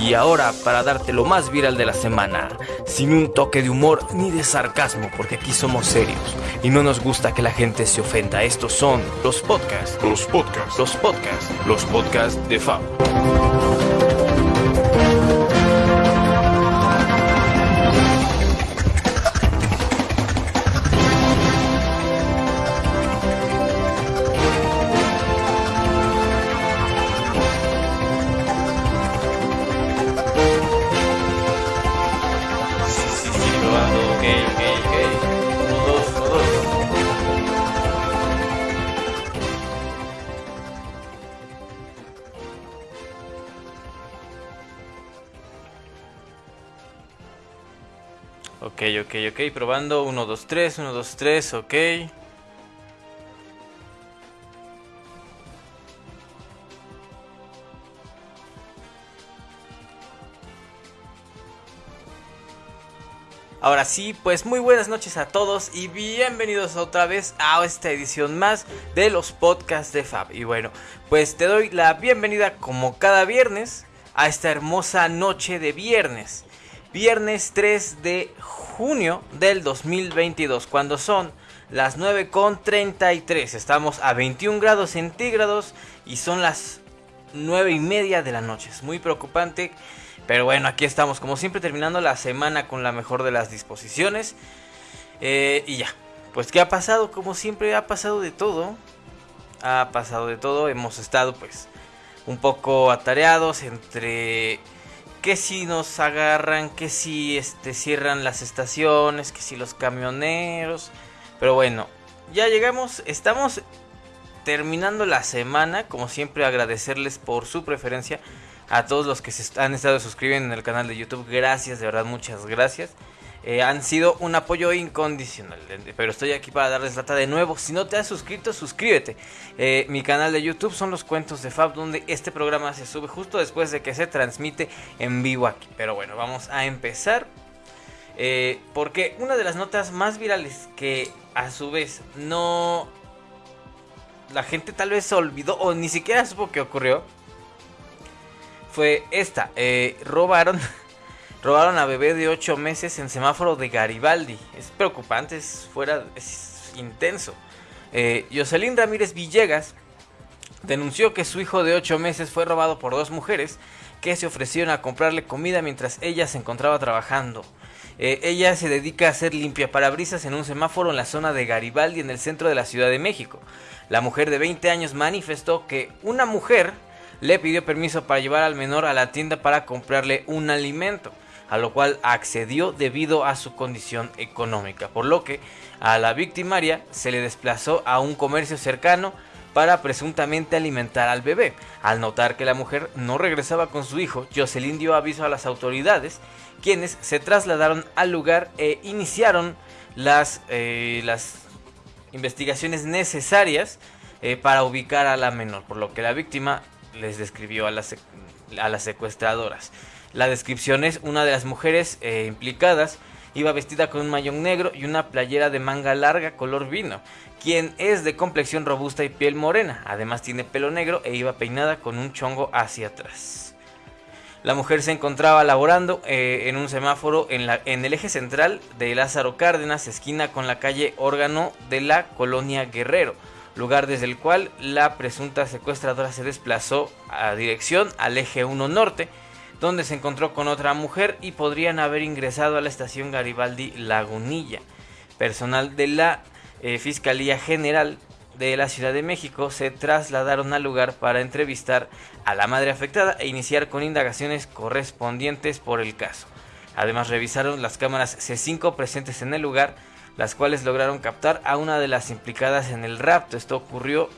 Y ahora para darte lo más viral de la semana, sin un toque de humor ni de sarcasmo, porque aquí somos serios y no nos gusta que la gente se ofenda. Estos son los podcasts, Los podcasts. los podcasts, los podcasts de Fab. Ok, ok, probando 1, 2, 3, 1, 2, 3, ok. Ahora sí, pues muy buenas noches a todos y bienvenidos otra vez a esta edición más de los podcasts de Fab. Y bueno, pues te doy la bienvenida como cada viernes a esta hermosa noche de viernes. Viernes 3 de junio del 2022, cuando son las 9.33. Estamos a 21 grados centígrados y son las 9 y media de la noche. Es muy preocupante. Pero bueno, aquí estamos como siempre terminando la semana con la mejor de las disposiciones. Eh, y ya, pues ¿qué ha pasado? Como siempre ha pasado de todo. Ha pasado de todo. Hemos estado pues un poco atareados entre que si nos agarran, que si este, cierran las estaciones, que si los camioneros. Pero bueno, ya llegamos, estamos terminando la semana. Como siempre agradecerles por su preferencia a todos los que se han estado suscribiendo en el canal de YouTube. Gracias, de verdad, muchas gracias. Eh, han sido un apoyo incondicional. Pero estoy aquí para darles lata de nuevo. Si no te has suscrito, suscríbete. Eh, mi canal de YouTube son los cuentos de Fab, donde este programa se sube justo después de que se transmite en vivo aquí. Pero bueno, vamos a empezar. Eh, porque una de las notas más virales que a su vez no... La gente tal vez se olvidó o ni siquiera supo que ocurrió fue esta. robaron, robaron a bebé de 8 meses en semáforo de Garibaldi. Es preocupante, es fuera, es intenso. Eh, Jocelyn Ramírez Villegas denunció que su hijo de 8 meses fue robado por dos mujeres que se ofrecieron a comprarle comida mientras ella se encontraba trabajando. Eh, ella se dedica a hacer limpiaparabrisas en un semáforo en la zona de Garibaldi en el centro de la Ciudad de México. La mujer de 20 años manifestó que una mujer le pidió permiso para llevar al menor a la tienda para comprarle un alimento, a lo cual accedió debido a su condición económica, por lo que a la victimaria se le desplazó a un comercio cercano para presuntamente alimentar al bebé. Al notar que la mujer no regresaba con su hijo, Jocelyn dio aviso a las autoridades, quienes se trasladaron al lugar e iniciaron las, eh, las investigaciones necesarias eh, para ubicar a la menor, por lo que la víctima les describió a las, a las secuestradoras. La descripción es una de las mujeres eh, implicadas iba vestida con un mayón negro y una playera de manga larga color vino, quien es de complexión robusta y piel morena, además tiene pelo negro e iba peinada con un chongo hacia atrás. La mujer se encontraba laborando eh, en un semáforo en, la, en el eje central de Lázaro Cárdenas, esquina con la calle Órgano de la colonia Guerrero, lugar desde el cual la presunta secuestradora se desplazó a dirección al eje 1 norte, donde se encontró con otra mujer y podrían haber ingresado a la estación Garibaldi Lagunilla. Personal de la eh, Fiscalía General de la Ciudad de México se trasladaron al lugar para entrevistar a la madre afectada e iniciar con indagaciones correspondientes por el caso. Además revisaron las cámaras C5 presentes en el lugar, las cuales lograron captar a una de las implicadas en el rapto. Esto ocurrió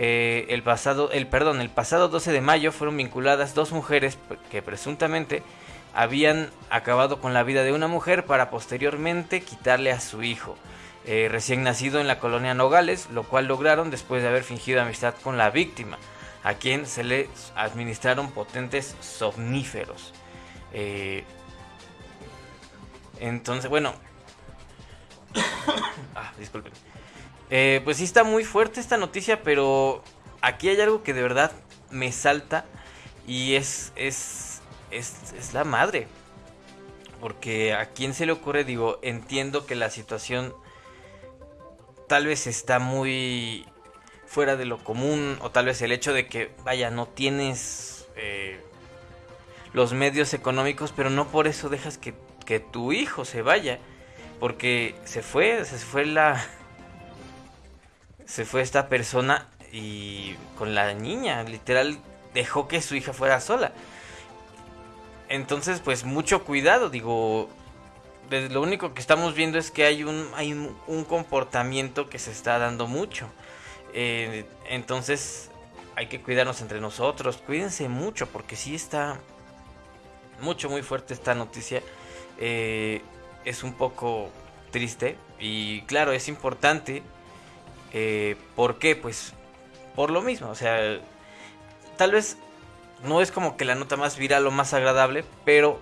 eh, el pasado, el perdón, el pasado 12 de mayo fueron vinculadas dos mujeres que presuntamente habían acabado con la vida de una mujer para posteriormente quitarle a su hijo. eh, recién nacido en la colonia Nogales, lo cual lograron después de haber fingido amistad con la víctima, a quien se le administraron potentes somníferos. Eh, entonces, bueno. ah, disculpen. Eh, pues sí está muy fuerte esta noticia, pero aquí hay algo que de verdad me salta y es, es es, la madre. Porque a quién se le ocurre, digo, entiendo que la situación tal vez está muy fuera de lo común o tal vez el hecho de que, vaya, no tienes eh, los medios económicos, pero no por eso dejas que, que tu hijo se vaya. Porque se fue, se fue la... Se fue esta persona y con la niña, literal, dejó que su hija fuera sola. Entonces, pues mucho cuidado, digo, lo único que estamos viendo es que hay un, hay un, comportamiento que se está dando mucho. Eh, entonces, hay que cuidarnos entre nosotros, cuídense mucho, porque sí está mucho, muy fuerte esta noticia. Eh, es un poco triste y claro, es importante. Eh, ¿Por qué? Pues por lo mismo, o sea, tal vez no es como que la nota más viral o más agradable, pero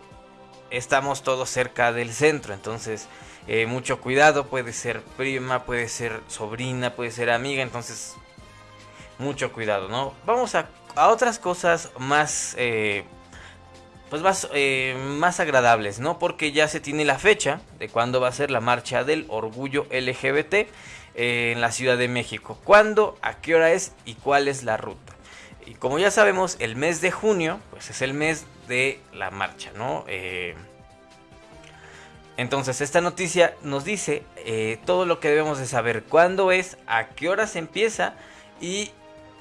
estamos todos cerca del centro, entonces eh, mucho cuidado, puede ser prima, puede ser sobrina, puede ser amiga, entonces mucho cuidado, ¿no? Vamos a, otras cosas más, eh, pues más, más agradables, ¿no? Porque ya se tiene la fecha de cuándo va a ser la marcha del orgullo LGBT en la Ciudad de México. ¿Cuándo? ¿A qué hora es? ¿Y cuál es la ruta? Y como ya sabemos, el mes de junio, pues es el mes de la marcha, ¿no? Eh, entonces, esta noticia nos dice eh, todo lo que debemos de saber, cuándo es, a qué hora se empieza y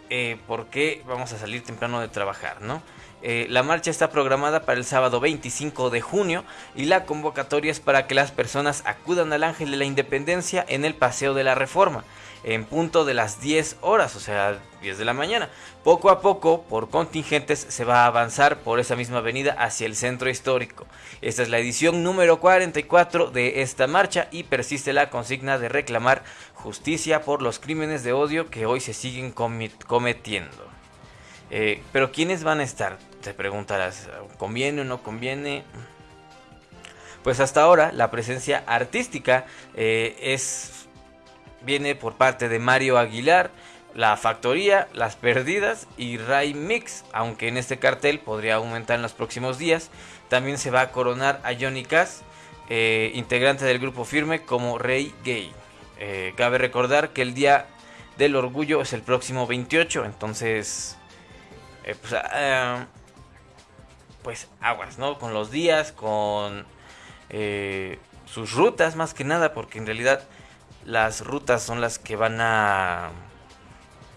eh, por qué vamos a salir temprano de trabajar, ¿no? La marcha está programada para el sábado 25 de junio y la convocatoria es para que las personas acudan al Ángel de la Independencia en el Paseo de la Reforma en punto de las 10 horas, o sea, 10 de la mañana. Poco a poco, por contingentes, se va a avanzar por esa misma avenida hacia el centro histórico. Esta es la edición número 44 de esta marcha y persiste la consigna de reclamar justicia por los crímenes de odio que hoy se siguen cometiendo. Eh, pero ¿quiénes van a estar? Te preguntarás, ¿conviene o no conviene? Pues hasta ahora la presencia artística eh, es viene por parte de Mario Aguilar, La Factoría, Las Perdidas y Ray Mix, aunque en este cartel podría aumentar en los próximos días. También se va a coronar a Johnny Cass, eh, integrante del grupo Firme, como Rey Gay. Cabe recordar que el Día del Orgullo es el próximo 28, entonces... Eh, pues, ah, pues aguas, ¿no? Con los días, con sus rutas más que nada, porque en realidad las rutas son las que van a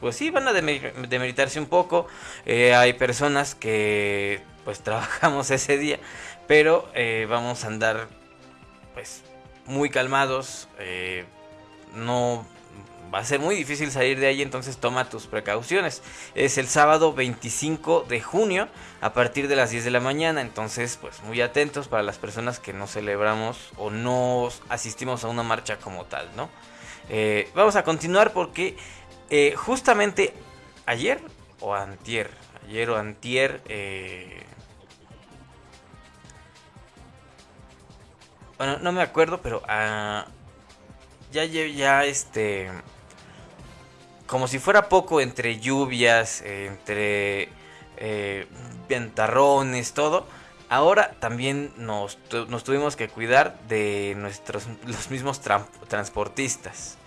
pues sí van a demeritarse un poco eh, hay personas que pues trabajamos ese día pero eh, vamos a andar pues muy calmados eh, no va a ser muy difícil salir de ahí, entonces toma tus precauciones. Es el sábado 25 de junio a partir de las 10 de la mañana, entonces pues muy atentos para las personas que no celebramos o no asistimos a una marcha como tal, ¿no? Eh, vamos a continuar porque eh, justamente ayer o antier, ayer o antier... Eh, bueno, no me acuerdo, pero ah, ya, ya este como si fuera poco entre lluvias, entre eh, ventarrones, todo. Ahora también nos, tuvimos que cuidar de nuestros los mismos transportistas.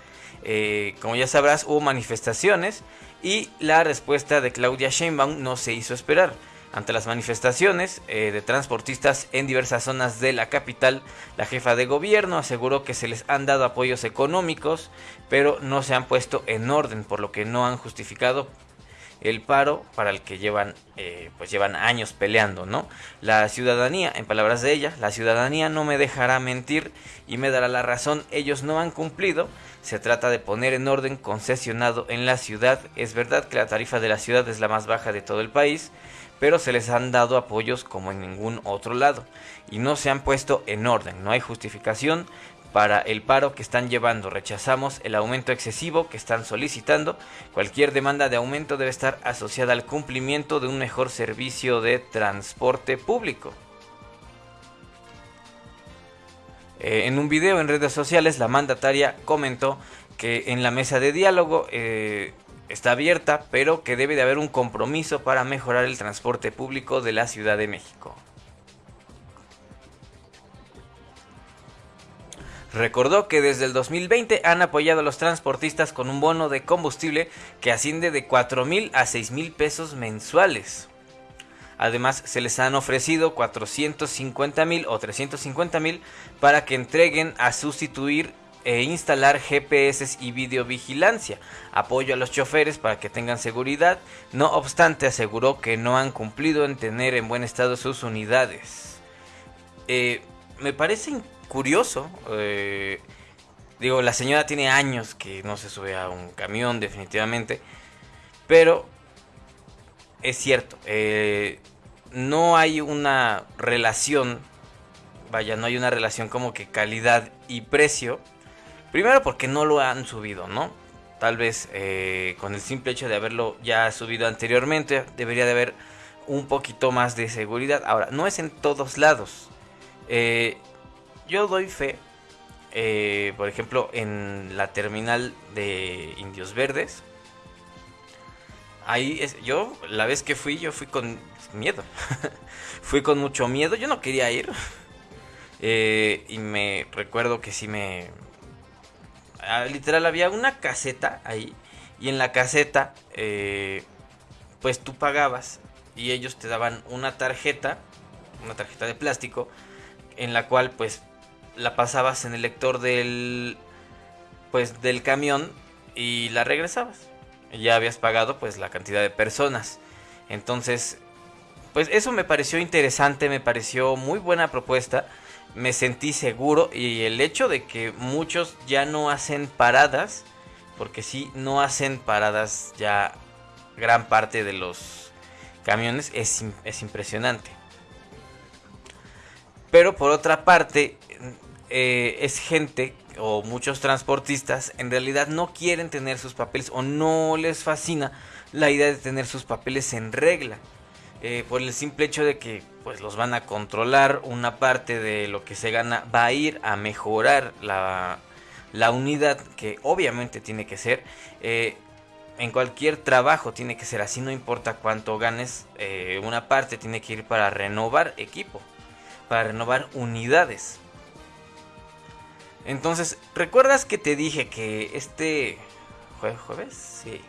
Eh, como ya sabrás, hubo manifestaciones y la respuesta de Claudia Sheinbaum no se hizo esperar. Ante las manifestaciones eh, de transportistas en diversas zonas de la capital, la jefa de gobierno aseguró que se les han dado apoyos económicos, pero no se han puesto en orden, por lo que no han justificado el paro para el que llevan eh, pues llevan años peleando no la ciudadanía en palabras de ella la ciudadanía no me dejará mentir y me dará la razón. Ellos no han cumplido. Se trata de poner en orden concesionado en la ciudad. Es verdad que la tarifa de la ciudad es la más baja de todo el país pero se les han dado apoyos como en ningún otro lado y no se han puesto en orden, no hay justificación para el paro que están llevando. Rechazamos el aumento excesivo que están solicitando. Cualquier demanda de aumento debe estar asociada al cumplimiento de un mejor servicio de transporte público. Eh, en un video en redes sociales, la mandataria comentó que en la mesa de diálogo eh, está abierta, pero que debe de haber un compromiso para mejorar el transporte público de la Ciudad de México. Recordó que desde el 2020 han apoyado a los transportistas con un bono de combustible que asciende de 4 mil a 6 mil pesos mensuales. Además, se les han ofrecido 450 mil o 350 mil para que entreguen a sustituir e instalar GPS y videovigilancia, apoyo a los choferes para que tengan seguridad. No obstante, aseguró que no han cumplido en tener en buen estado sus unidades. Eh, me parece curioso. Eh, digo, la señora tiene años que no se sube a un camión, definitivamente. Pero es cierto, eh, no hay una relación, vaya, no hay una relación como que calidad y precio. Primero porque no lo han subido, ¿no? Tal vez eh, con el simple hecho de haberlo ya subido anteriormente, debería de haber un poquito más de seguridad. Ahora, no es en todos lados. Eh, yo doy fe, eh, por ejemplo, en la terminal de Indios Verdes. Ahí es, yo, la vez que fui, yo fui con miedo. fui con mucho miedo, yo no quería ir. Eh, y me recuerdo que sí me... Ah, literal había una caseta ahí. Y en la caseta, eh, pues tú pagabas y ellos te daban una tarjeta, una tarjeta de plástico, en la cual pues la pasabas en el lector del pues del camión y la regresabas. Ya habías pagado pues la cantidad de personas. Entonces, pues eso me pareció interesante, me pareció muy buena propuesta. Me sentí seguro y el hecho de que muchos ya no hacen paradas, porque sí, no hacen paradas ya gran parte de los camiones, es, es impresionante. Pero por otra parte, eh, es gente o muchos transportistas en realidad no quieren tener sus papeles o no les fascina la idea de tener sus papeles en regla. Eh, por el simple hecho de que pues los van a controlar, una parte de lo que se gana va a ir a mejorar la, la unidad que obviamente tiene que ser. Eh, en cualquier trabajo tiene que ser así, no importa cuánto ganes, una parte tiene que ir para renovar equipo, para renovar unidades. Entonces, ¿recuerdas que te dije que este jueves? Sí.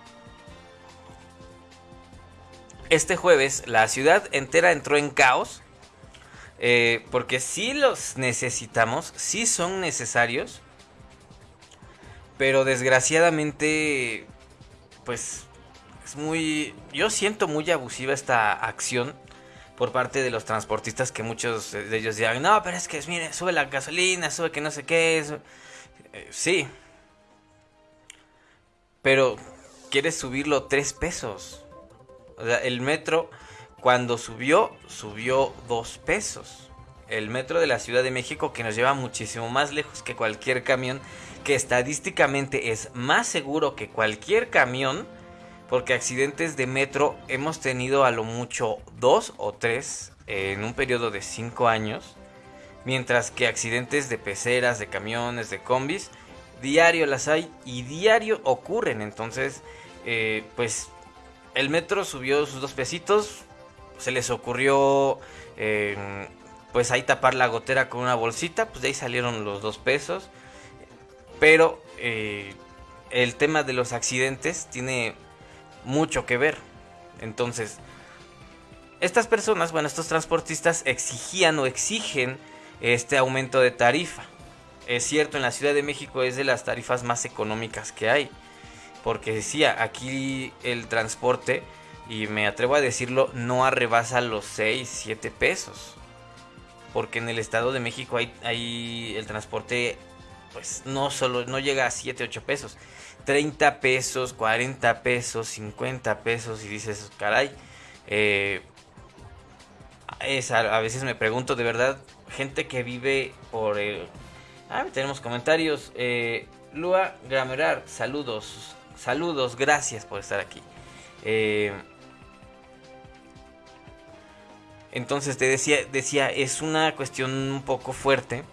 Este jueves la ciudad entera entró en caos. Eh, porque sí los necesitamos, sí son necesarios. Pero desgraciadamente, pues es muy... Yo siento muy abusiva esta acción por parte de los transportistas que muchos de ellos digan, no, pero es que, mire, sube la gasolina, sube que no sé qué. es eh, sí. Pero quieres subirlo tres pesos. O sea, el metro cuando subió, subió dos pesos. El metro de la Ciudad de México que nos lleva muchísimo más lejos que cualquier camión, que estadísticamente es más seguro que cualquier camión porque accidentes de metro hemos tenido a lo mucho dos o tres en un periodo de cinco años. Mientras que accidentes de peceras, de camiones, de combis, diario las hay y diario ocurren. Entonces, eh, pues el metro subió sus dos pesitos. Se les ocurrió, pues ahí tapar la gotera con una bolsita. Pues de ahí salieron los dos pesos. Pero eh, el tema de los accidentes tiene mucho que ver. Entonces, estas personas, bueno, estos transportistas exigían o exigen este aumento de tarifa. Es cierto, en la Ciudad de México es de las tarifas más económicas que hay. Porque decía, aquí el transporte, y me atrevo a decirlo, no arrebasa los 6, 7 pesos. Porque en el Estado de México hay, hay el transporte, pues no solo, no llega a 7, 8 pesos. 30 pesos, 40 pesos, 50 pesos y dices, caray, eh, es, a, veces me pregunto de verdad, gente que vive por... ah, tenemos comentarios. Eh, Lua Gramerar, saludos, saludos, gracias por estar aquí. Eh, entonces te decía, decía, es una cuestión un poco fuerte.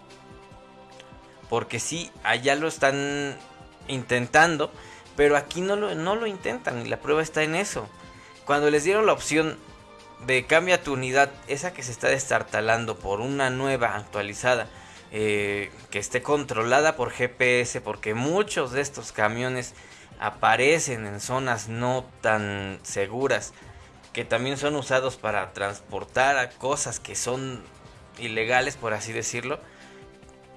Porque sí, allá lo están intentando, pero aquí no lo, no lo intentan y la prueba está en eso. Cuando les dieron la opción de cambia tu unidad, esa que se está destartalando por una nueva actualizada, eh, que esté controlada por GPS, porque muchos de estos camiones aparecen en zonas no tan seguras, que también son usados para transportar a cosas que son ilegales, por así decirlo.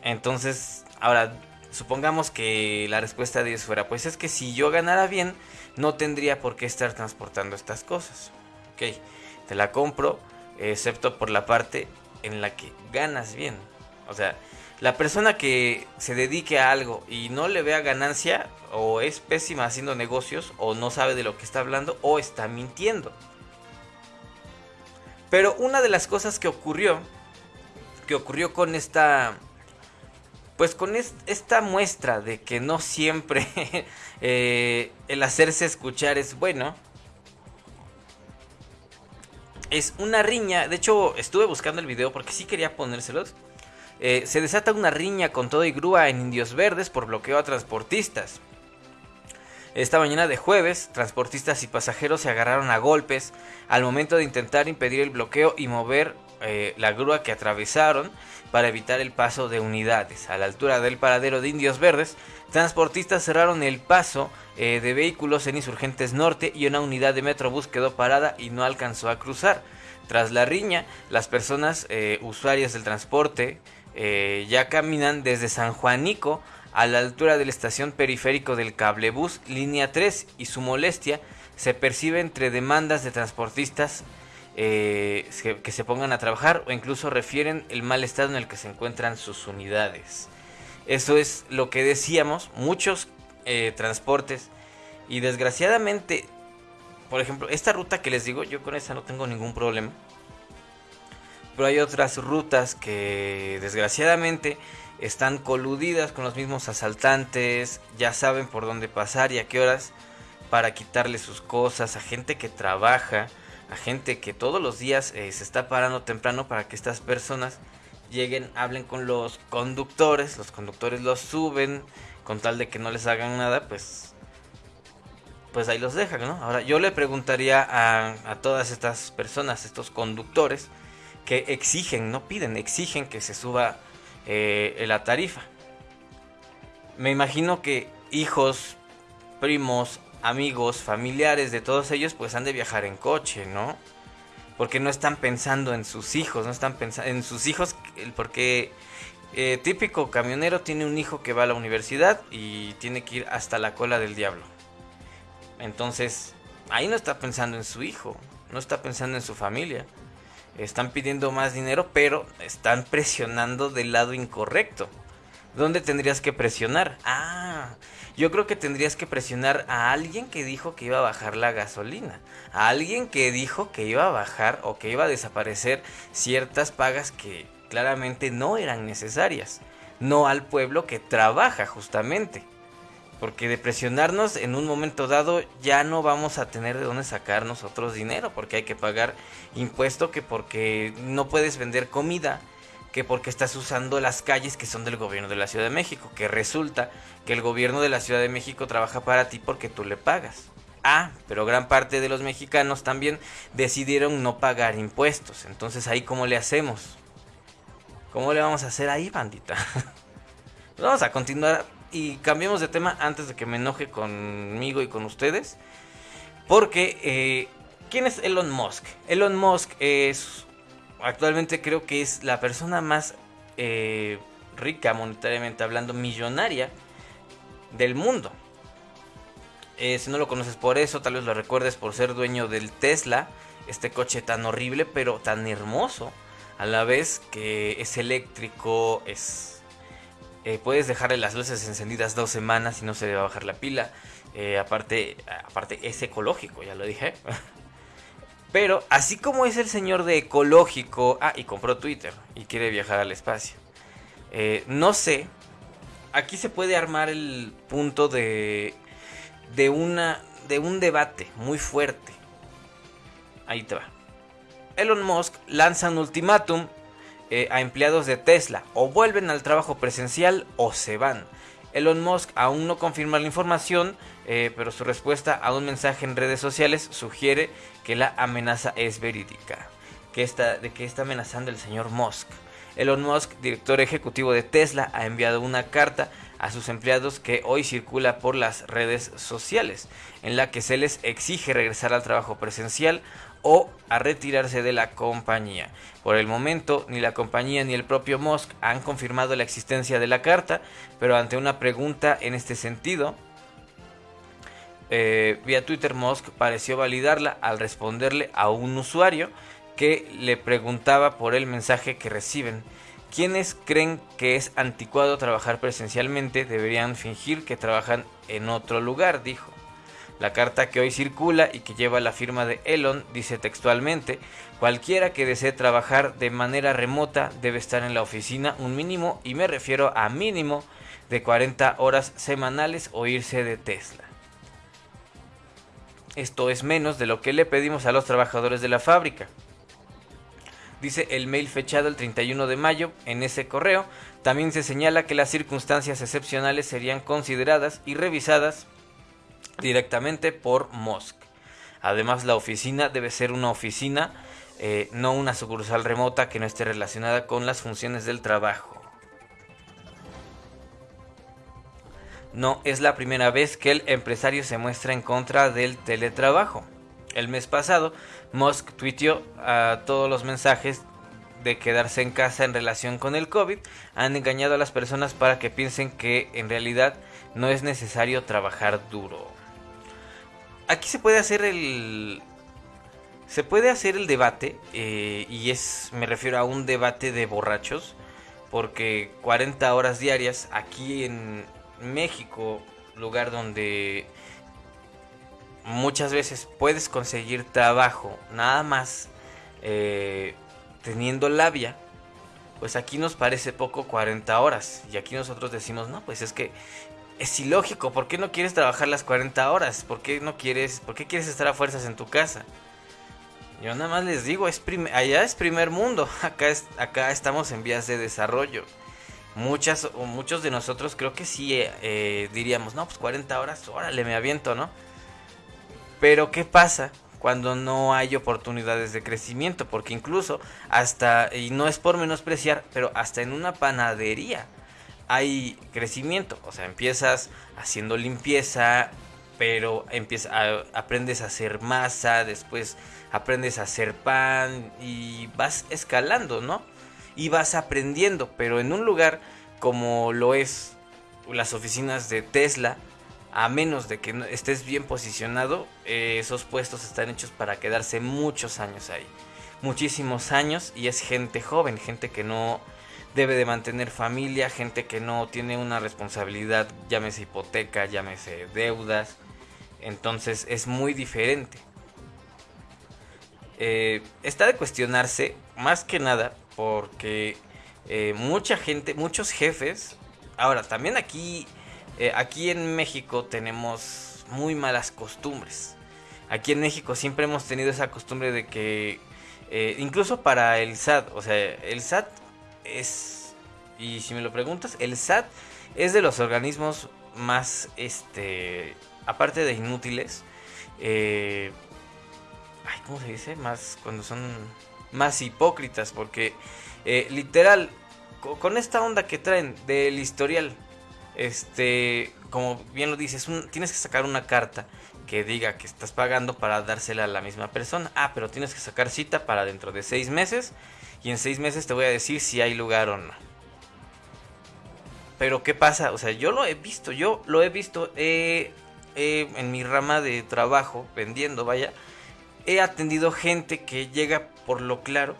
Entonces, ahora, supongamos que la respuesta de ellos fuera, pues es que si yo ganara bien, no tendría por qué estar transportando estas cosas. Ok, te la compro, excepto por la parte en la que ganas bien. O sea, la persona que se dedique a algo y no le vea ganancia, o es pésima haciendo negocios, o no sabe de lo que está hablando, o está mintiendo. Pero una de las cosas que ocurrió, que ocurrió con esta pues con esta muestra de que no siempre eh, el hacerse escuchar es bueno, es una riña, de hecho estuve buscando el video porque sí quería ponérselos. Eh, se desata una riña con todo y grúa en Indios Verdes por bloqueo a transportistas. Esta mañana de jueves, transportistas y pasajeros se agarraron a golpes al momento de intentar impedir el bloqueo y mover eh, la grúa que atravesaron para evitar el paso de unidades. A la altura del paradero de Indios Verdes, transportistas cerraron el paso eh, de vehículos en Insurgentes Norte y una unidad de Metrobús quedó parada y no alcanzó a cruzar. Tras la riña, las personas usuarias del transporte eh, ya caminan desde San Juanico a la altura de la estación periférico del cablebús línea 3 y su molestia se percibe entre demandas de transportistas que, se pongan a trabajar o incluso refieren el mal estado en el que se encuentran sus unidades. Eso es lo que decíamos, muchos eh, transportes. Y desgraciadamente, por ejemplo, esta ruta que les digo, yo con esta no tengo ningún problema. Pero hay otras rutas que desgraciadamente están coludidas con los mismos asaltantes, ya saben por dónde pasar y a qué horas para quitarle sus cosas a gente que trabaja, a gente que todos los días eh, se está parando temprano para que estas personas lleguen, hablen con los conductores, los conductores los suben, con tal de que no les hagan nada, pues pues ahí los dejan, ¿no? Ahora yo le preguntaría a, todas estas personas, estos conductores, que exigen, no piden, exigen que se suba eh, la tarifa. Me imagino que hijos, primos, amigos, familiares de todos ellos, pues han de viajar en coche, ¿no? Porque no están pensando en sus hijos, no están pensando en sus hijos, porque eh, típico camionero tiene un hijo que va a la universidad y tiene que ir hasta la cola del diablo. Entonces, ahí no está pensando en su hijo, no está pensando en su familia. Están pidiendo más dinero, pero están presionando del lado incorrecto. ¿Dónde tendrías que presionar? Ah, yo creo que tendrías que presionar a alguien que dijo que iba a bajar la gasolina. A alguien que dijo que iba a bajar o que iba a desaparecer ciertas pagas que claramente no eran necesarias, no al pueblo que trabaja justamente. Porque de presionarnos en un momento dado ya no vamos a tener de dónde sacar nosotros dinero, porque hay que pagar impuesto, que porque no puedes vender comida, que porque estás usando las calles que son del gobierno de la Ciudad de México, que resulta que el gobierno de la Ciudad de México trabaja para ti porque tú le pagas. Ah, pero gran parte de los mexicanos también decidieron no pagar impuestos. Entonces ahí cómo le hacemos? ¿Cómo le vamos a hacer ahí, bandita? Pues vamos a continuar y cambiemos de tema antes de que me enoje conmigo y con ustedes. Porque, eh, ¿quién es Elon Musk? Elon Musk es, actualmente creo que es la persona más eh, rica monetariamente hablando, millonaria del mundo. Eh, si no lo conoces por eso, tal vez lo recuerdes por ser dueño del Tesla, este coche tan horrible pero tan hermoso a la vez que es eléctrico, es... Eh, puedes dejarle las luces encendidas dos semanas y no se le va a bajar la pila. Eh, aparte, aparte es ecológico, ya lo dije. Pero así como es el señor de ecológico, ah, y compró Twitter y quiere viajar al espacio. Eh, no sé, aquí se puede armar el punto de de una de un debate muy fuerte. Ahí te va. Elon Musk lanza un ultimátum eh, a empleados de Tesla, o vuelven al trabajo presencial o se van. Elon Musk aún no confirma la información, eh, pero su respuesta a un mensaje en redes sociales sugiere que la amenaza es verídica. Que está, ¿De qué está amenazando el señor Musk? Elon Musk, director ejecutivo de Tesla, ha enviado una carta a sus empleados que hoy circula por las redes sociales, en la que se les exige regresar al trabajo presencial o a retirarse de la compañía. Por el momento, ni la compañía ni el propio Musk han confirmado la existencia de la carta, pero ante una pregunta en este sentido, eh, vía Twitter Musk pareció validarla al responderle a un usuario que le preguntaba por el mensaje que reciben. Quienes creen que es anticuado trabajar presencialmente deberían fingir que trabajan en otro lugar, dijo. La carta que hoy circula y que lleva la firma de Elon dice textualmente, cualquiera que desee trabajar de manera remota debe estar en la oficina un mínimo, y me refiero a mínimo, de 40 horas semanales o irse de Tesla. Esto es menos de lo que le pedimos a los trabajadores de la fábrica. Dice el mail fechado el 31 de mayo. En ese correo también se señala que las circunstancias excepcionales serían consideradas y revisadas directamente por Musk. Además, la oficina debe ser una oficina, eh, no una sucursal remota que no esté relacionada con las funciones del trabajo. No es la primera vez que el empresario se muestra en contra del teletrabajo. El mes pasado, Musk tuiteó a todos los mensajes de quedarse en casa en relación con el COVID han engañado a las personas para que piensen que en realidad no es necesario trabajar duro. Aquí se puede hacer el se puede hacer el debate eh, y es me refiero a un debate de borrachos porque 40 horas diarias aquí en México, lugar donde muchas veces puedes conseguir trabajo nada más eh, teniendo labia, pues aquí nos parece poco 40 horas. Y aquí nosotros decimos, no, pues es que es ilógico. ¿Por qué no quieres trabajar las 40 horas? ¿Por qué no quieres, por qué quieres estar a fuerzas en tu casa? Yo nada más les digo, es allá es primer mundo, acá, es, acá estamos en vías de desarrollo muchas o muchos de nosotros creo que sí eh, eh, diríamos, no, pues 40 horas, órale, me aviento, ¿no? Pero ¿qué pasa cuando no hay oportunidades de crecimiento? Porque incluso hasta, y no es por menospreciar, pero hasta en una panadería hay crecimiento. O sea, empiezas haciendo limpieza, pero empieza, aprendes a hacer masa, después aprendes a hacer pan y vas escalando, ¿no? y vas aprendiendo, pero en un lugar como lo es las oficinas de Tesla, a menos de que estés bien posicionado, eh, esos puestos están hechos para quedarse muchos años ahí. Muchísimos años y es gente joven, gente que no debe de mantener familia, gente que no tiene una responsabilidad, llámese hipoteca, llámese deudas. Entonces es muy diferente. Eh, está de cuestionarse, más que nada, porque eh, mucha gente, muchos jefes, ahora también aquí, eh, aquí en México tenemos muy malas costumbres. Aquí en México siempre hemos tenido esa costumbre de que, incluso para el SAT, o sea, el SAT es, y si me lo preguntas, el SAT es de los organismos más, este, aparte de inútiles, ay, ¿cómo se dice? Más cuando son más hipócritas, porque eh, literal, con esta onda que traen del historial, este, como bien lo dices, tienes que sacar una carta que diga que estás pagando para dársela a la misma persona. Ah, pero tienes que sacar cita para dentro de seis meses y en seis meses te voy a decir si hay lugar o no. Pero ¿qué pasa? O sea, yo lo he visto, yo lo he visto en mi rama de trabajo, vendiendo, vaya he atendido gente que llega por lo claro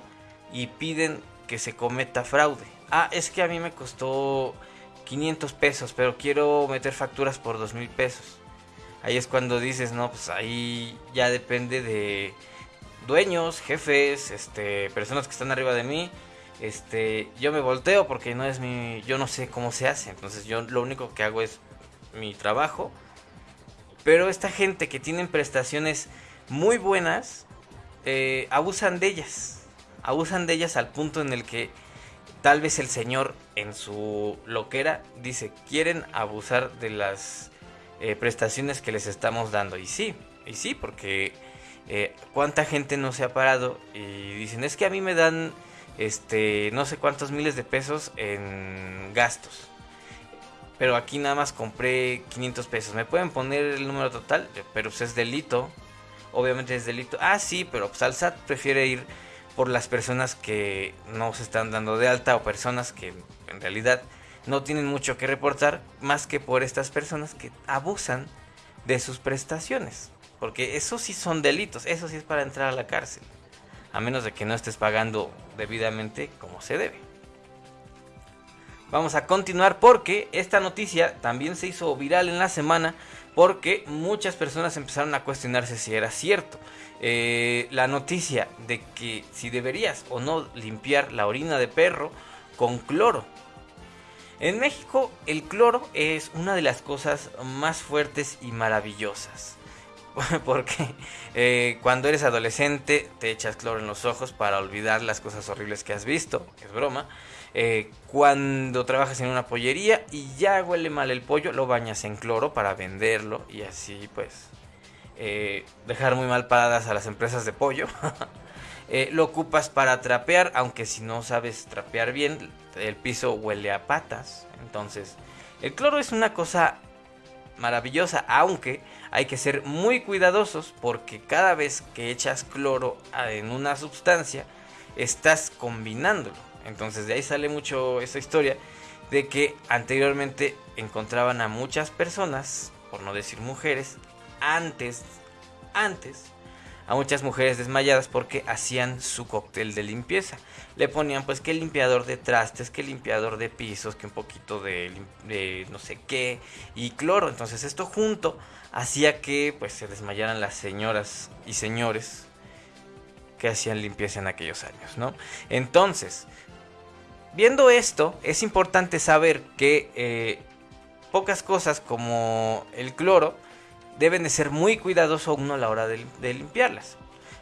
y piden que se cometa fraude. Ah, es que a mí me costó 500 pesos, pero quiero meter facturas por 2 mil pesos. Ahí es cuando dices, no, pues ahí ya depende de dueños, jefes, este, personas que están arriba de mí. Este, yo me volteo porque no es mi, yo no sé cómo se hace. Entonces yo lo único que hago es mi trabajo. Pero esta gente que tienen prestaciones muy buenas, eh, abusan de ellas. Abusan de ellas al punto en el que tal vez el señor en su loquera dice, quieren abusar de las eh, prestaciones que les estamos dando. Y sí, y sí, porque eh, cuánta gente no se ha parado y dicen, es que a mí me dan este, no sé cuántos miles de pesos en gastos. Pero aquí nada más compré 500 pesos. ¿Me pueden poner el número total? Pero pues es delito. Obviamente es delito. Ah, sí, pero pues prefiere ir por las personas que no se están dando de alta o personas que en realidad no tienen mucho que reportar más que por estas personas que abusan de sus prestaciones. Porque eso sí son delitos, eso sí es para entrar a la cárcel. A menos de que no estés pagando debidamente como se debe. Vamos a continuar porque esta noticia también se hizo viral en la semana porque muchas personas empezaron a cuestionarse si era cierto. Eh, la noticia de que si deberías o no limpiar la orina de perro con cloro. En México el cloro es una de las cosas más fuertes y maravillosas. Porque eh, cuando eres adolescente te echas cloro en los ojos para olvidar las cosas horribles que has visto, es broma. Eh, cuando trabajas en una pollería y ya huele mal el pollo, lo bañas en cloro para venderlo y así pues eh, dejar muy mal paradas a las empresas de pollo. lo ocupas para trapear, aunque si no sabes trapear bien, el piso huele a patas. Entonces, el cloro es una cosa maravillosa, aunque hay que ser muy cuidadosos porque cada vez que echas cloro en una sustancia, estás combinándolo. Entonces de ahí sale mucho esa historia de que anteriormente encontraban a muchas personas, por no decir mujeres, antes, antes a muchas mujeres desmayadas porque hacían su cóctel de limpieza. Le ponían pues que limpiador de trastes, que limpiador de pisos, que un poquito de, no sé qué y cloro. Entonces esto junto hacía que pues se desmayaran las señoras y señores que hacían limpieza en aquellos años, ¿no? Entonces, viendo esto, es importante saber que eh, pocas cosas como el cloro deben de ser muy cuidadoso uno a la hora de, limpiarlas.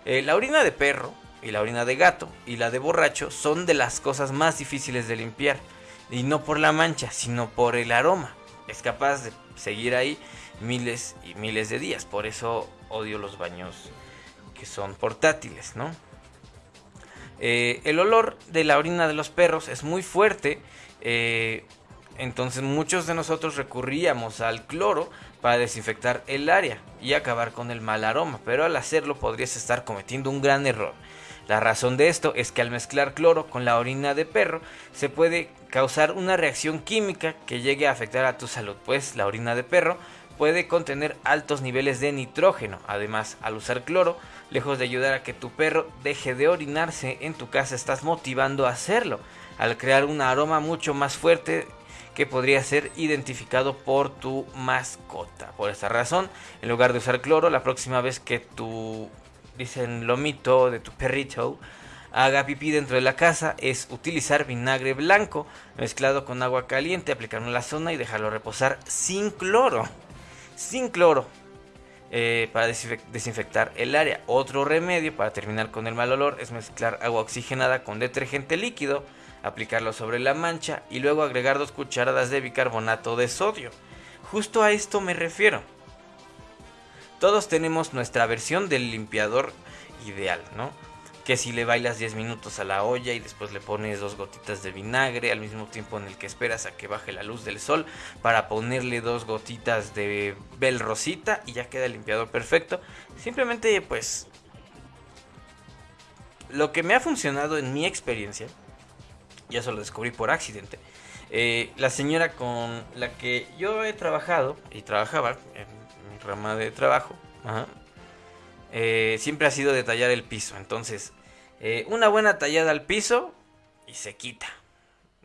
Eh, la orina de perro y la orina de gato y la de borracho son de las cosas más difíciles de limpiar. Y no por la mancha, sino por el aroma. Es capaz de seguir ahí miles y miles de días. Por eso odio los baños que son portátiles, ¿no? Eh, el olor de la orina de los perros es muy fuerte. Eh, entonces muchos de nosotros recurríamos al cloro para desinfectar el área y acabar con el mal aroma, pero al hacerlo podrías estar cometiendo un gran error. La razón de esto es que al mezclar cloro con la orina de perro se puede causar una reacción química que llegue a afectar a tu salud, pues la orina de perro puede contener altos niveles de nitrógeno. Además, al usar cloro, lejos de ayudar a que tu perro deje de orinarse en tu casa, estás motivando a hacerlo, al crear un aroma mucho más fuerte que podría ser identificado por tu mascota. Por esta razón, en lugar de usar cloro, la próxima vez que tu, dicen, lomito de tu perrito haga pipí dentro de la casa es utilizar vinagre blanco mezclado con agua caliente, aplicarlo en la zona y dejarlo reposar sin cloro. Sin cloro. Eh, para desinfectar el área. Otro remedio para terminar con el mal olor es mezclar agua oxigenada con detergente líquido aplicarlo sobre la mancha y luego agregar dos cucharadas de bicarbonato de sodio. Justo a esto me refiero. Todos tenemos nuestra versión del limpiador ideal, ¿no? Que si le bailas 10 minutos a la olla y después le pones dos gotitas de vinagre al mismo tiempo en el que esperas a que baje la luz del sol para ponerle dos gotitas de bel rosita y ya queda el limpiador perfecto. Simplemente pues lo que me ha funcionado en mi experiencia ya se lo descubrí por accidente. Eh, la señora con la que yo he trabajado y trabajaba en mi rama de trabajo, eh, siempre ha sido detallar el piso. Entonces, eh, una buena tallada al piso y se quita.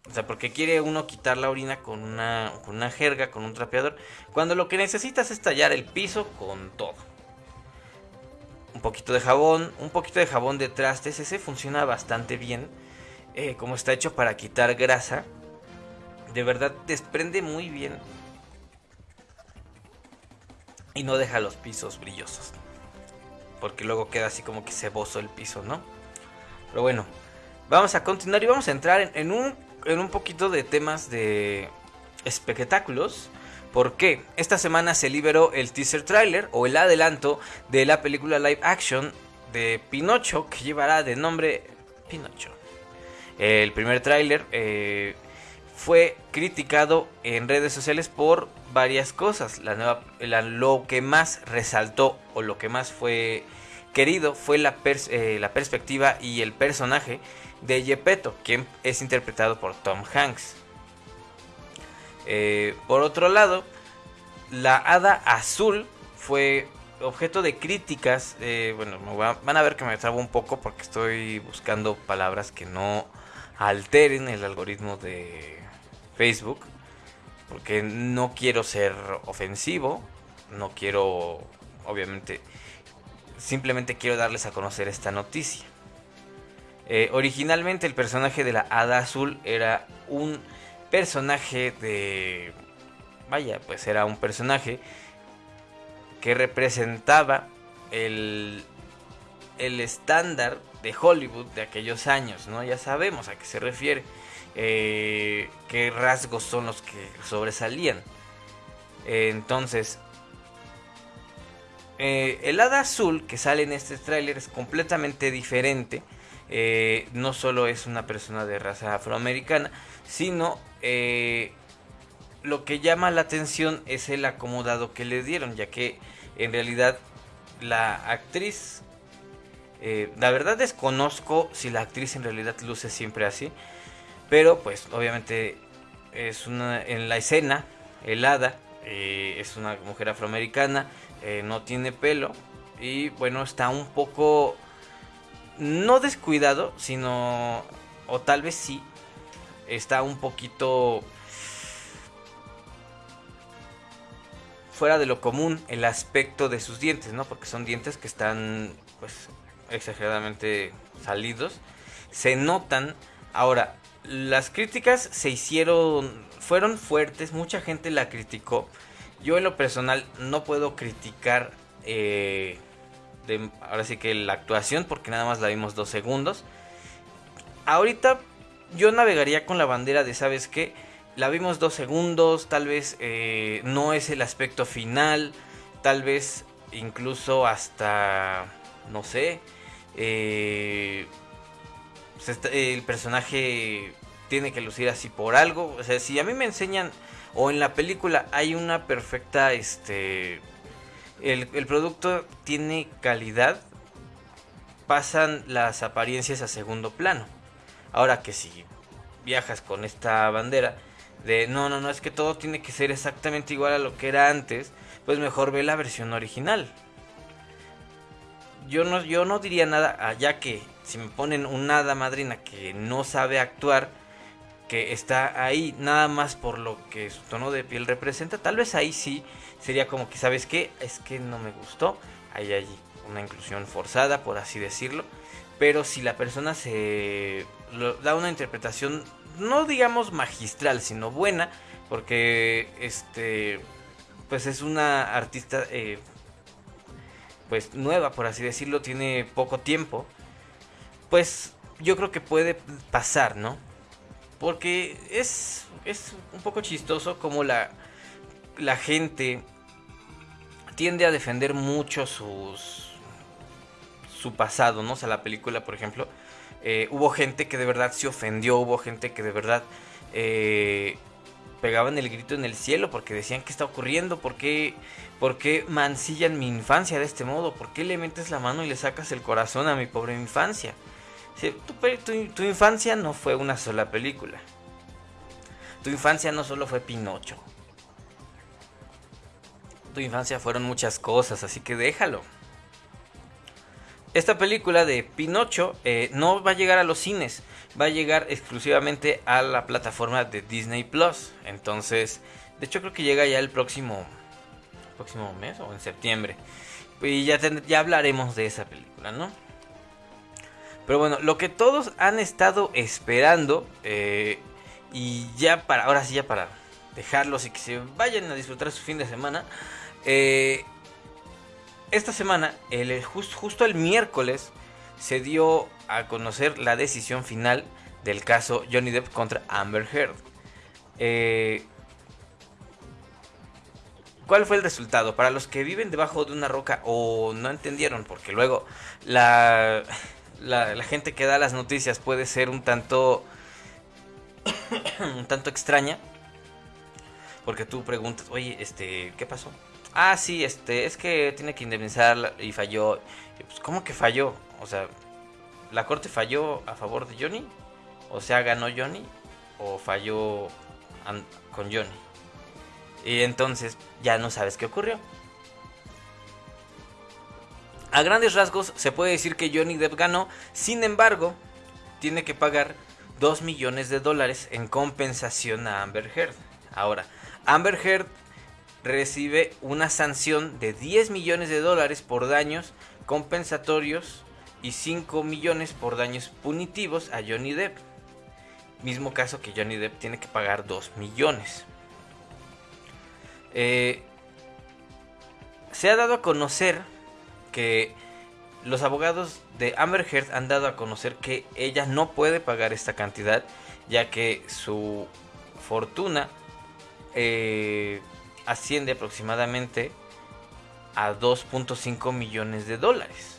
O sea, porque quiere uno quitar la orina con una, con una jerga, con un trapeador. Cuando lo que necesitas es tallar el piso con todo. Un poquito de jabón, un poquito de jabón de trastes, ese funciona bastante bien eh, como está hecho para quitar grasa, de verdad desprende muy bien. Y no deja los pisos brillosos. Porque luego queda así como que ceboso el piso, ¿no? Pero bueno, vamos a continuar y vamos a entrar en, un, en un poquito de temas de espectáculos. Porque esta semana se liberó el teaser trailer o el adelanto de la película live action de Pinocho que llevará de nombre Pinocho. El primer tráiler eh, fue criticado en redes sociales por varias cosas. La nueva, lo que más resaltó o lo que más fue querido fue la, eh, la perspectiva y el personaje de Gepetto, quien es interpretado por Tom Hanks. Eh, por otro lado, la hada azul fue objeto de críticas. Bueno, van a ver que me trabo un poco porque estoy buscando palabras que no alteren el algoritmo de Facebook. Porque no quiero ser ofensivo. No quiero, obviamente, simplemente quiero darles a conocer esta noticia. Eh, originalmente el personaje de la Hada Azul era un personaje de... Vaya, pues era un personaje que representaba el, el estándar de Hollywood de aquellos años, ¿no? Ya sabemos a qué se refiere, eh, qué rasgos son los que sobresalían. entonces, eh, el hada azul que sale en este tráiler es completamente diferente. Eh, no solo es una persona de raza afroamericana, sino lo que llama la atención es el acomodado que le dieron, ya que en realidad la actriz, la verdad desconozco si la actriz en realidad luce siempre así, pero pues obviamente es una en la escena, el hada es una mujer afroamericana eh, no tiene pelo y bueno, está un poco, no descuidado, sino, o tal vez sí, está un poquito fuera de lo común el aspecto de sus dientes, ¿no? Porque son dientes que están pues exageradamente salidos. Se notan. Ahora, las críticas se hicieron, fueron fuertes, mucha gente la criticó. Yo en lo personal no puedo criticar eh, ahora sí que la actuación porque nada más la vimos dos segundos. Ahorita yo navegaría con la bandera de, ¿sabes qué? La vimos dos segundos, tal vez eh, no es el aspecto final, tal vez incluso hasta, no sé, eh, pues el personaje tiene que lucir así por algo. O sea, si a mí me enseñan o en la película hay una perfecta, este, el, producto tiene calidad, pasan las apariencias a segundo plano. Ahora que si viajas con esta bandera de no, no, no, es que todo tiene que ser exactamente igual a lo que era antes, pues mejor ve la versión original. Yo no, yo no diría nada, ya que si me ponen una hada madrina que no sabe actuar, que está ahí nada más por lo que su tono de piel representa, tal vez ahí sí sería como que, ¿sabes qué? Es que no me gustó, hay allí una inclusión forzada, por así decirlo, pero si la persona se da una interpretación, no digamos magistral, sino buena, porque este, pues es una artista, eh, pues nueva, por así decirlo, tiene poco tiempo, pues yo creo que puede pasar, ¿no? Porque es, es un poco chistoso como la, la gente tiende a defender mucho sus, su pasado, ¿no? O sea, la película, por ejemplo, eh, hubo gente que de verdad se ofendió, hubo gente que de verdad eh, pegaban el grito en el cielo porque decían qué está ocurriendo, ¿Por qué, por qué mancillan mi infancia de este modo, por qué le metes la mano y le sacas el corazón a mi pobre infancia tu, infancia no fue una sola película. Tu infancia no solo fue Pinocho. Tu infancia fueron muchas cosas, así que déjalo. Esta película de Pinocho eh, no va a llegar a los cines, va a llegar exclusivamente a la plataforma de Disney Plus. Entonces, de hecho creo que llega ya el próximo, próximo mes o en septiembre. Y ya, ya hablaremos de esa película, ¿no? Pero bueno, lo que todos han estado esperando, eh, y ya para, ahora sí, ya para dejarlos y que se vayan a disfrutar su fin de semana, eh, esta semana, el, justo el miércoles, se dio a conocer la decisión final del caso Johnny Depp contra Amber Heard. Eh, ¿Cuál fue el resultado? Para los que viven debajo de una roca o no entendieron, porque luego la la, gente que da las noticias puede ser un tanto un tanto extraña porque tú preguntas oye este qué pasó ah sí este es que tiene que indemnizar y falló pues cómo que falló o sea la corte falló a favor de Johnny o sea ganó Johnny o falló con Johnny y entonces ya no sabes qué ocurrió. A grandes rasgos se puede decir que Johnny Depp ganó, sin embargo, tiene que pagar 2 millones de dólares en compensación a Amber Heard. Ahora, Amber Heard recibe una sanción de 10 millones de dólares por daños compensatorios y 5 millones por daños punitivos a Johnny Depp. Mismo caso que Johnny Depp tiene que pagar 2 millones. Eh, se ha dado a conocer que los abogados de Amber Heard han dado a conocer que ella no puede pagar esta cantidad, ya que su fortuna eh, asciende aproximadamente a 2.5 millones de dólares.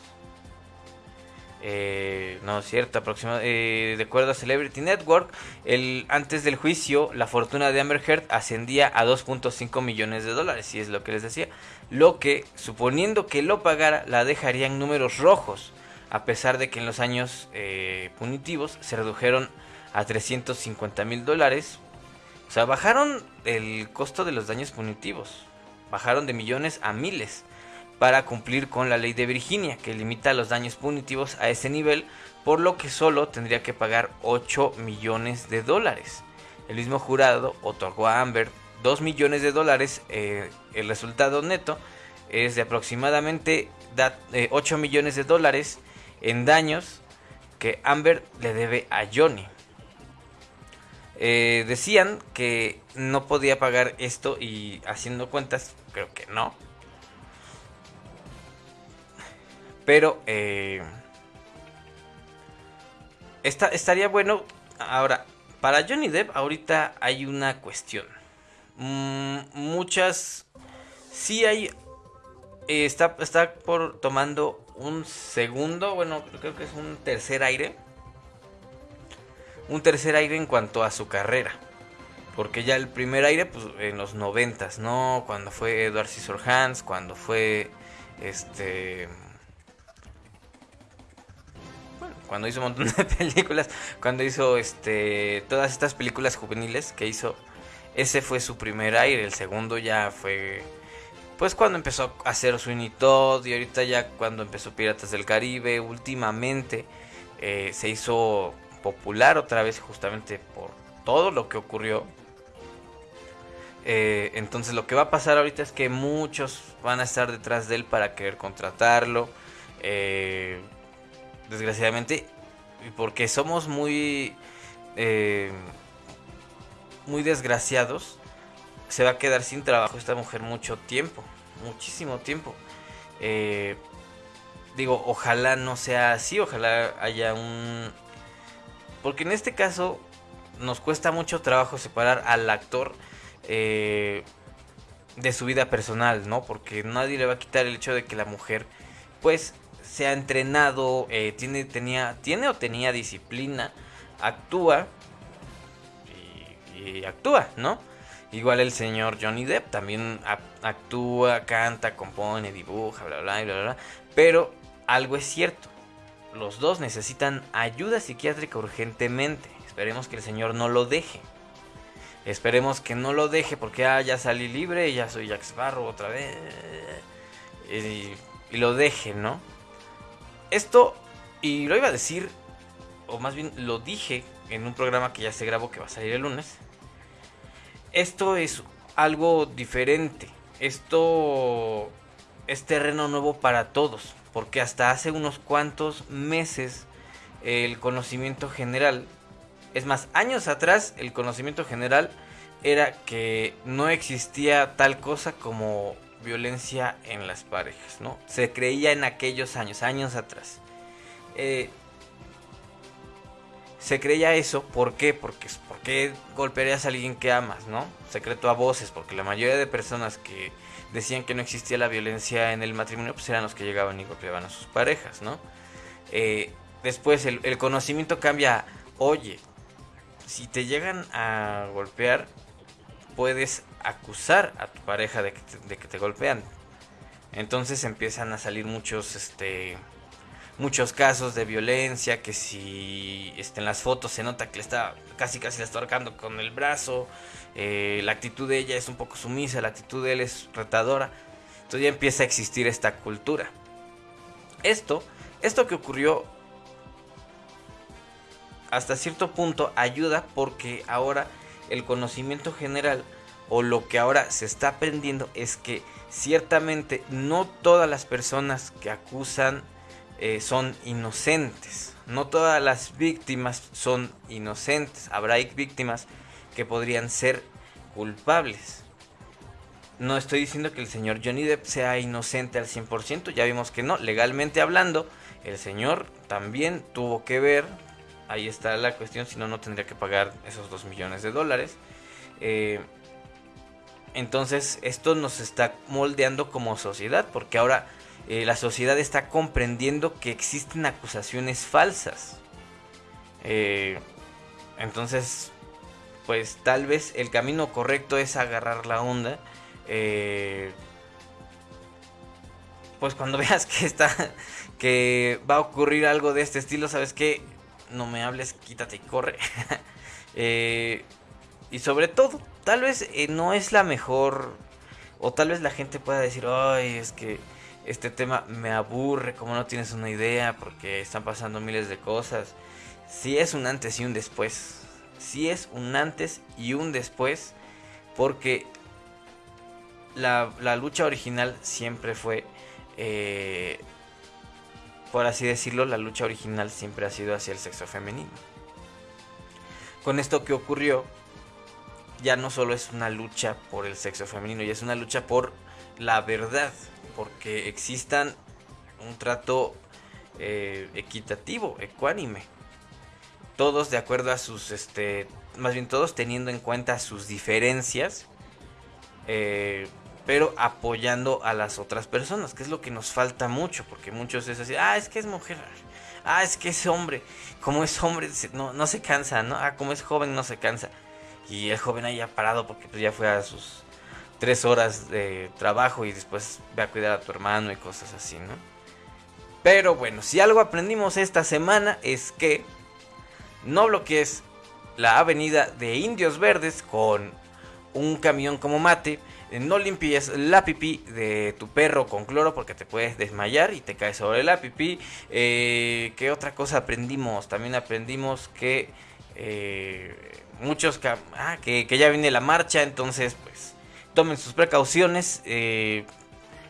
Eh, no es cierto, aproximadamente, eh, de acuerdo a Celebrity Network, el, antes del juicio la fortuna de Amber Heard ascendía a 2.5 millones de dólares, si es lo que les decía, lo que, suponiendo que lo pagara, la dejaría en números rojos, a pesar de que en los años eh, punitivos se redujeron a 350 mil dólares, o sea, bajaron el costo de los daños punitivos, bajaron de millones a miles para cumplir con la ley de Virginia, que limita los daños punitivos a ese nivel, por lo que solo tendría que pagar 8 millones de dólares. El mismo jurado otorgó a Amber 2 millones de dólares, eh, el resultado neto es de aproximadamente 8 eh, millones de dólares en daños que Amber le debe a Johnny. Eh, decían que no podía pagar esto y haciendo cuentas, creo que no Pero eh, estaría bueno. Ahora, para Johnny Depp ahorita hay una cuestión. Mm, muchas... Sí hay... Eh, está, está por tomando un segundo, bueno, creo que es un tercer aire. Un tercer aire en cuanto a su carrera. Porque ya el primer aire, pues en los noventas, ¿no? Cuando fue Edward Scissorhands, cuando fue este cuando hizo un montón de películas, cuando hizo este todas estas películas juveniles que hizo, ese fue su primer aire, el segundo ya fue pues cuando empezó a hacer Sweeney Todd y ahorita ya cuando empezó Piratas del Caribe, últimamente eh, se hizo popular otra vez justamente por todo lo que ocurrió. Eh, entonces lo que va a pasar ahorita es que muchos van a estar detrás de él para querer contratarlo. Eh, desgraciadamente, porque somos muy, eh, muy desgraciados, se va a quedar sin trabajo esta mujer mucho tiempo, muchísimo tiempo. Eh, digo, ojalá no sea así, ojalá haya un... Porque en este caso nos cuesta mucho trabajo separar al actor eh, de su vida personal, ¿no? Porque nadie le va a quitar el hecho de que la mujer, pues, se ha entrenado, eh, tiene, tenía, tiene o tenía disciplina, actúa y, actúa, ¿no? Igual el señor Johnny Depp también actúa, canta, compone, dibuja, bla, bla, bla, bla. Pero algo es cierto. Los dos necesitan ayuda psiquiátrica urgentemente. Esperemos que el señor no lo deje. Esperemos que no lo deje porque ah, ya salí libre, ya soy Jack Sparrow otra vez. y lo deje, ¿no? Esto, y lo iba a decir, o más bien lo dije en un programa que ya se grabó que va a salir el lunes. Esto es algo diferente. Esto es terreno nuevo para todos. Porque hasta hace unos cuantos meses el conocimiento general, es más, años atrás el conocimiento general era que no existía tal cosa como violencia en las parejas, ¿no? Se creía en aquellos años, años atrás. Eh, se creía eso, ¿por qué? Porque, porque golpearías a alguien que amas, ¿no? Secreto a voces, porque la mayoría de personas que decían que no existía la violencia en el matrimonio, pues eran los que llegaban y golpeaban a sus parejas, ¿no? Eh, después el, conocimiento cambia. Oye, si te llegan a golpear, puedes acusar a tu pareja de que te, de que te golpean. Entonces empiezan a salir muchos, este, muchos casos de violencia, que si este, en las fotos se nota que le está casi casi le está ahorcando con el brazo, eh, la actitud de ella es un poco sumisa, la actitud de él es retadora, entonces ya empieza a existir esta cultura. Esto, esto que ocurrió hasta cierto punto ayuda porque ahora el conocimiento general o lo que ahora se está aprendiendo es que ciertamente no todas las personas que acusan eh, son inocentes. No todas las víctimas son inocentes. Habrá víctimas que podrían ser culpables. No estoy diciendo que el señor Johnny Depp sea inocente al 100%, ya vimos que no. Legalmente hablando, el señor también tuvo que ver, ahí está la cuestión, si no, no tendría que pagar esos 2 millones de dólares. Eh, entonces, esto nos está moldeando como sociedad, porque ahora eh, la sociedad está comprendiendo que existen acusaciones falsas. Eh, entonces, pues tal vez el camino correcto es agarrar la onda. Eh, pues cuando veas que está, que va a ocurrir algo de este estilo, sabes que no me hables, quítate y corre. y sobre todo, tal vez no es la mejor, o tal vez la gente pueda decir, ay, es que este tema me aburre, como no tienes una idea, porque están pasando miles de cosas. Si es un antes y un después. Si es un antes y un después, porque la, lucha original siempre fue, eh, por así decirlo, la lucha original siempre ha sido hacia el sexo femenino. Con esto que ocurrió, ya no solo es una lucha por el sexo femenino, ya es una lucha por la verdad porque existan un trato eh, equitativo, ecuánime. Todos de acuerdo a sus, este, más bien todos teniendo en cuenta sus diferencias, eh, pero apoyando a las otras personas, que es lo que nos falta mucho, porque muchos es así, ah, es que es mujer, ah, es que es hombre, como es hombre no, no se cansa, ¿no? Ah, como es joven no se cansa. Y el joven ahí ha parado porque pues, ya fue a sus tres horas de trabajo y después ve a cuidar a tu hermano y cosas así, ¿no? Pero bueno, si algo aprendimos esta semana es que no bloquees la avenida de Indios Verdes con un camión como mate. No limpies la pipí de tu perro con cloro porque te puedes desmayar y te caes sobre la pipí. Eh, ¿Qué otra cosa aprendimos? También aprendimos que eh, muchos... Ah, que, que ya viene la marcha, entonces pues tomen sus precauciones eh,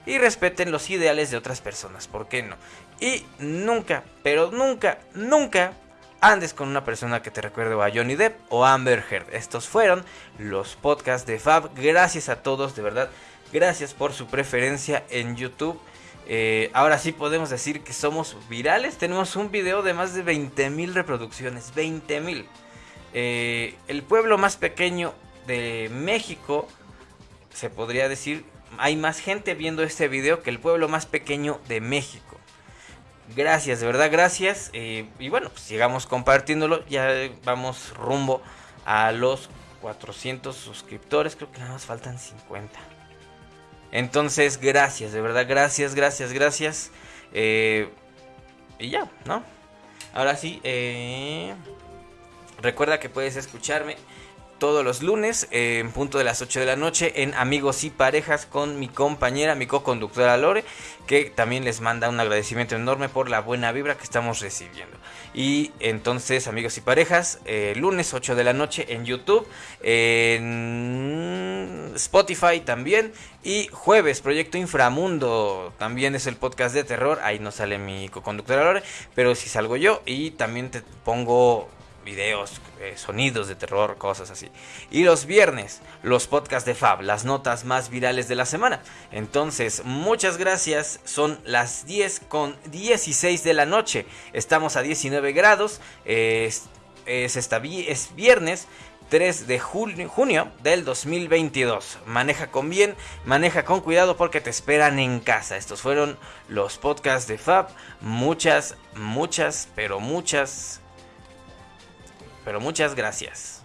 y respeten los ideales de otras personas, ¿por qué no? Y nunca, pero nunca, nunca andes con una persona que te recuerde a Johnny Depp o Amber Heard. Estos fueron los podcasts de Fab. Gracias a todos, de verdad. Gracias por su preferencia en YouTube. Eh, ahora sí podemos decir que somos virales. Tenemos un video de más de 20 mil reproducciones. 20 mil. Eh, el pueblo más pequeño de México se podría decir, hay más gente viendo este video que el pueblo más pequeño de México. Gracias, de verdad, gracias. Eh, y bueno, pues llegamos compartiéndolo. Ya vamos rumbo a los 400 suscriptores. Creo que nada más faltan 50. Entonces, gracias, de verdad, gracias, gracias, gracias. Eh, y ya, ¿no? Ahora sí, eh, recuerda que puedes escucharme todos los lunes en punto de las 8 de la noche en Amigos y Parejas con mi compañera, mi co-conductora Lore, que también les manda un agradecimiento enorme por la buena vibra que estamos recibiendo. Y entonces, amigos y parejas, eh, lunes 8 de la noche en YouTube, en Spotify también. Y jueves, Proyecto Inframundo, también es el podcast de terror. Ahí no sale mi co-conductora Lore, pero si salgo yo y también te pongo videos, eh, sonidos de terror, cosas así. Y los viernes, los podcasts de Fab, las notas más virales de la semana. Entonces, muchas gracias. Son las 10 con 16 de la noche. Estamos a 19 grados. es, es, es viernes. 3 de junio, junio del 2022. Maneja con bien, maneja con cuidado porque te esperan en casa. Estos fueron los podcasts de Fab. Muchas, muchas, pero muchas, pero muchas gracias.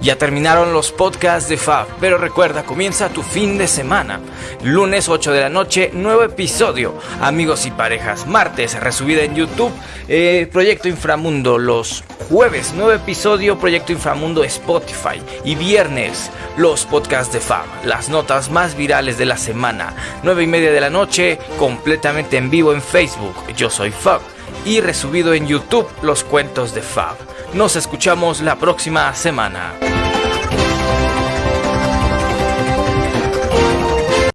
Ya terminaron los podcasts de Fab, pero recuerda, comienza tu fin de semana. Lunes 8 de la noche, nuevo episodio. Amigos y parejas. Martes, resubida en YouTube. Eh, Proyecto Inframundo. Los jueves, nuevo episodio. Proyecto Inframundo Spotify. Y viernes, los podcasts de Fab. Las notas más virales de la semana. 9 y media de la noche, completamente en vivo en Facebook. Yo soy Fab. Y resubido en YouTube, los cuentos de Fab. Nos escuchamos la próxima semana.